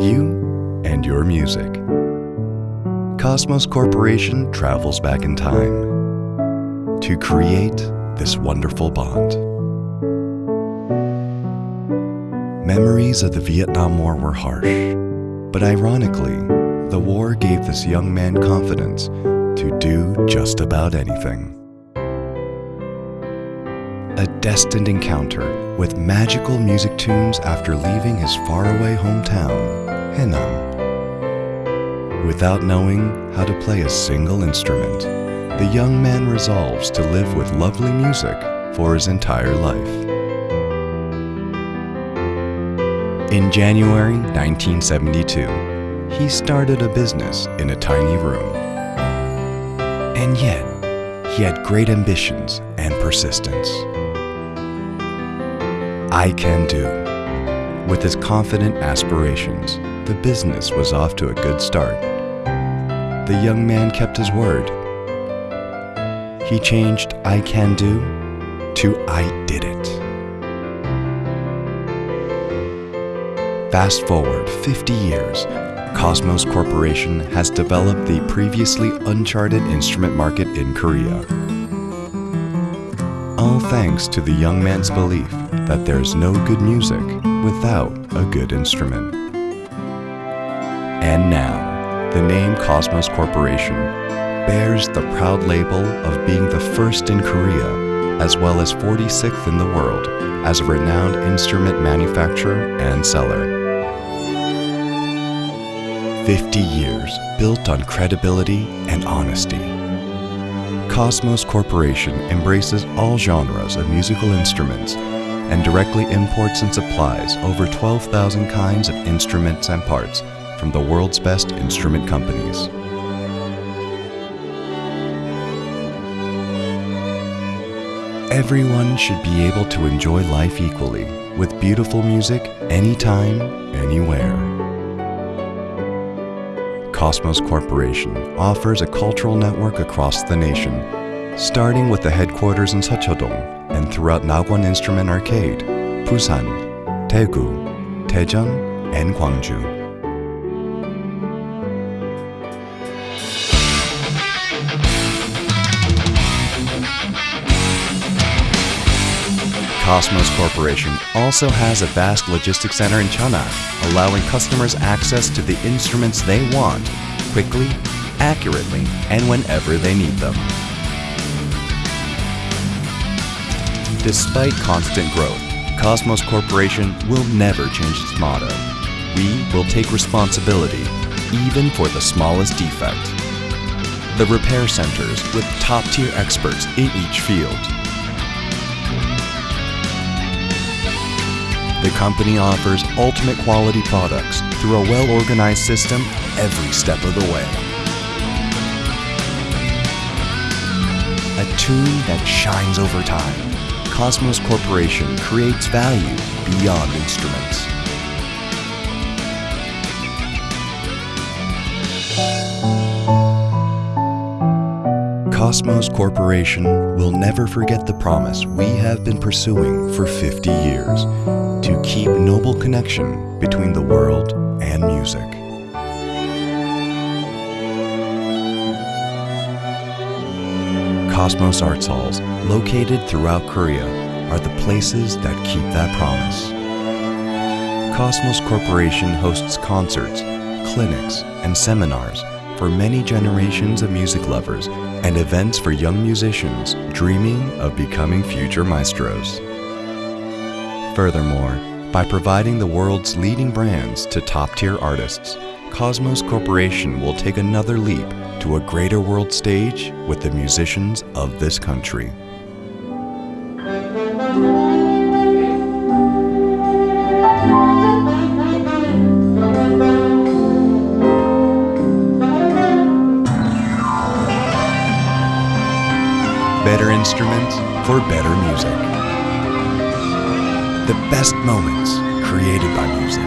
you and your music. Cosmos Corporation travels back in time to create this wonderful bond. Memories of the Vietnam War were harsh, but ironically, the war gave this young man confidence to do just about anything. Destined encounter with magical music tunes after leaving his faraway hometown, Henan. Without knowing how to play a single instrument, the young man resolves to live with lovely music for his entire life. In January 1972, he started a business in a tiny room. And yet, he had great ambitions and persistence. I can do. With his confident aspirations, the business was off to a good start. The young man kept his word. He changed I can do to I did it. Fast forward 50 years, Cosmos Corporation has developed the previously uncharted instrument market in Korea. All thanks to the young man's belief that there's no good music without a good instrument. And now, the name Cosmos Corporation bears the proud label of being the first in Korea, as well as 46th in the world, as a renowned instrument manufacturer and seller. 50 years built on credibility and honesty. Cosmos Corporation embraces all genres of musical instruments and directly imports and supplies over 12,000 kinds of instruments and parts from the world's best instrument companies. Everyone should be able to enjoy life equally with beautiful music anytime, anywhere. Cosmos Corporation offers a cultural network across the nation, starting with the headquarters in Seocho-dong and throughout Nagwon Instrument Arcade, Busan, Daegu, Daejeon, and Gwangju. Cosmos Corporation also has a vast logistics center in Cheonan, allowing customers access to the instruments they want quickly, accurately, and whenever they need them. Despite constant growth, Cosmos Corporation will never change its motto. We will take responsibility, even for the smallest defect. The repair centers with top-tier experts in each field The company offers ultimate quality products through a well-organized system every step of the way. A tune that shines over time. Cosmos Corporation creates value beyond instruments. Cosmos Corporation will never forget the promise we have been pursuing for 50 years to keep noble connection between the world and music. Cosmos Arts Halls, located throughout Korea, are the places that keep that promise. Cosmos Corporation hosts concerts, clinics, and seminars for many generations of music lovers and events for young musicians dreaming of becoming future maestros. Furthermore, by providing the world's leading brands to top-tier artists, Cosmos Corporation will take another leap to a greater world stage with the musicians of this country. Better instruments for better music. The best moments created by music.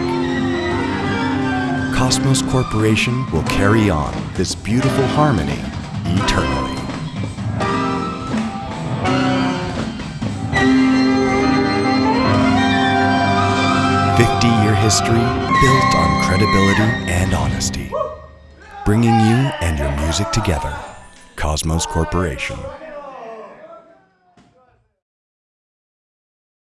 Cosmos Corporation will carry on this beautiful harmony eternally. Fifty-year history built on credibility and honesty. Bringing you and your music together. Cosmos Corporation.